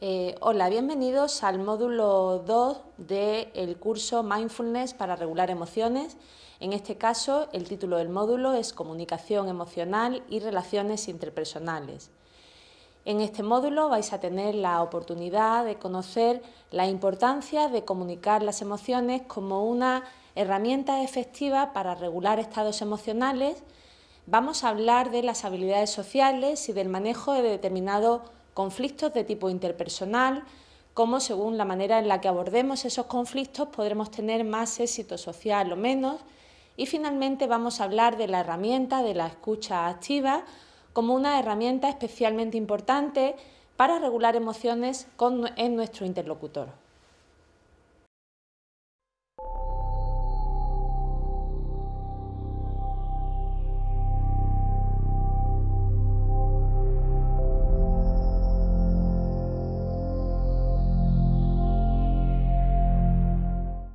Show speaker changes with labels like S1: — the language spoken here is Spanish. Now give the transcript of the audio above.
S1: Eh, hola, bienvenidos al módulo 2 del curso Mindfulness para regular emociones. En este caso, el título del módulo es Comunicación emocional y relaciones interpersonales. En este módulo vais a tener la oportunidad de conocer la importancia de comunicar las emociones como una herramienta efectiva para regular estados emocionales. Vamos a hablar de las habilidades sociales y del manejo de determinados conflictos de tipo interpersonal, cómo según la manera en la que abordemos esos conflictos podremos tener más éxito social o menos. Y finalmente vamos a hablar de la herramienta de la escucha activa como una herramienta especialmente importante para regular emociones en nuestro interlocutor.